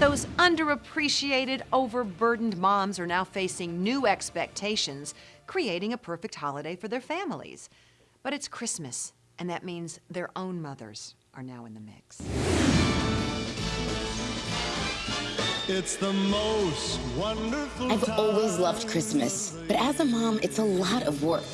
Those underappreciated, overburdened moms are now facing new expectations, creating a perfect holiday for their families. But it's Christmas, and that means their own mothers are now in the mix. It's the most wonderful I've time. always loved Christmas, but as a mom, it's a lot of work.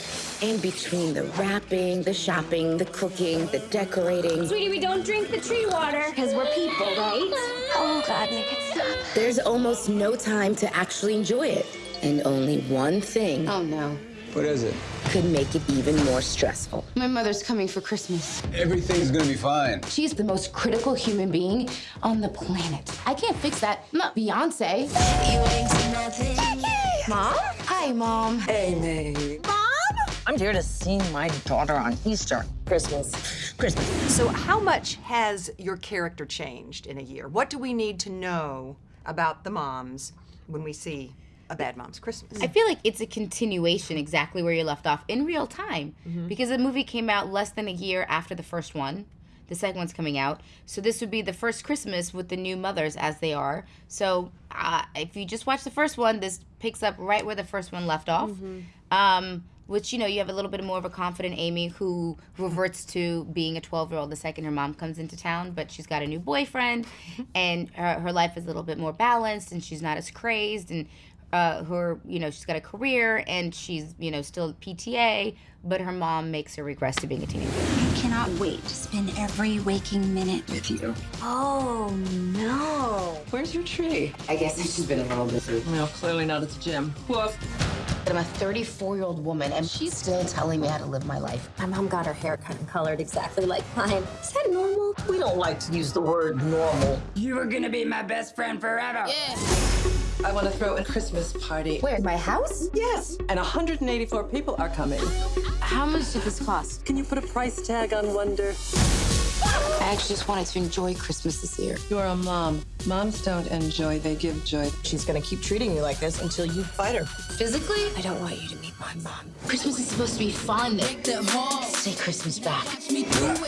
And between the wrapping, the shopping, the cooking, the decorating, Sweetie, we don't drink the tree water. Because we're people, right? Oh, God, make it stop. there's almost no time to actually enjoy it. And only one thing Oh, no. What is it? could make it even more stressful. My mother's coming for Christmas. Everything's gonna be fine. She's the most critical human being on the planet. I can't fix that. I'm not Beyonce. Mom? Hi, Mom. Hey, Amy. I'm here to see my daughter on Easter. Christmas. Christmas. So, how much has your character changed in a year? What do we need to know about the moms when we see a Bad Mom's Christmas? I feel like it's a continuation exactly where you left off in real time because the movie came out less than a year after the first one. The second one's coming out. So this would be the first Christmas with the new mothers as they are. So uh, if you just watch the first one, this picks up right where the first one left off. Um, which, you know, you have a little bit more of a confident Amy who reverts to being a 12 year old the second her mom comes into town, but she's got a new boyfriend and her, her life is a little bit more balanced and she's not as crazed and uh, her, you know, she's got a career and she's, you know, still PTA, but her mom makes her regress to being a teenager. I cannot wait to spend every waking minute with you. Oh, no. Where's your tree? I guess it's just been a little busy. Well, clearly not at the gym. Woof. I'm a 34 year old woman and she's still telling me how to live my life. My mom got her hair cut and colored exactly like mine. Is that normal? We don't like to use the word normal. You are gonna be my best friend forever. Yeah. I want to throw a Christmas party. Where? My house? Yes, and 184 people are coming. How much did this cost? Can you put a price tag on wonder? I actually just wanted to enjoy Christmas this year. You're a mom. Moms don't enjoy, they give joy. She's gonna keep treating you like this until you fight her. Physically, I don't want you to meet my mom. Christmas is supposed to be fun. Say Christmas back.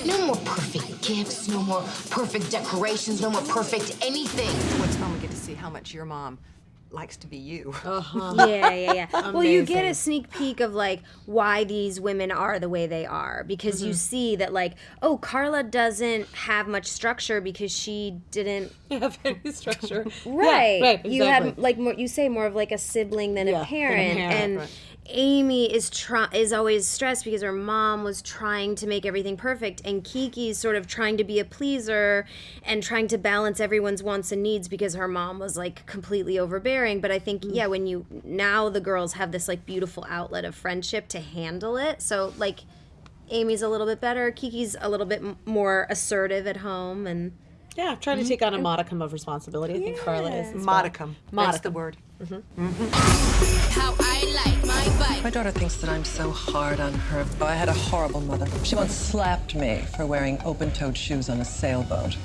No more perfect gifts, no more perfect decorations, no more perfect anything. What's fun, we get to see how much your mom likes to be you. Uh-huh. Yeah, yeah, yeah. well, you get a sneak peek of like why these women are the way they are because you mm-hmm. see that like, oh, Carla doesn't have much structure because she didn't have any structure. right. Yeah, right, You exactly. have like more, you say more of like a sibling than Yeah, a than a parent, parent, and right. Amy is try is always stressed because her mom was trying to make everything perfect, and Kiki's sort of trying to be a pleaser and trying to balance everyone's wants and needs because her mom was like completely overbearing. But I think Mm. yeah, when you now the girls have this like beautiful outlet of friendship to handle it. So like. Amy's a little bit better. Kiki's a little bit m- more assertive at home, and Yeah, trying to mm-hmm. take on a modicum of responsibility. I think Carla is. as well. Modicum. That's the Modicum. word. Mm-hmm. Mm-hmm. How I like my daughter thinks that I'm so hard on her. I had a horrible mother. She once slapped me for wearing open-toed shoes on a sailboat.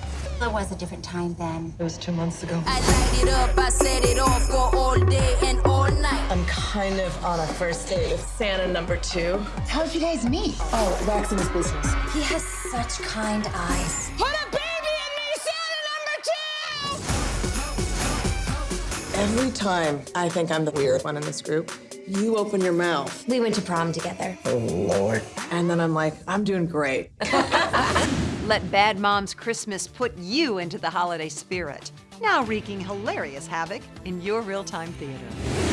It was a different time then. It was two months ago. I light it up, I set it off for all day and all night. I'm kind of on a first date with Santa number two. How'd you guys meet? Oh, that's in his business. He has such kind eyes. Put a baby in me, Santa number two! Every time I think I'm the weird one in this group, you open your mouth. we went to prom together. Oh, Lord. And then I'm like, I'm doing great. Let Bad Mom's Christmas put you into the holiday spirit. Now wreaking hilarious havoc in your real time theater.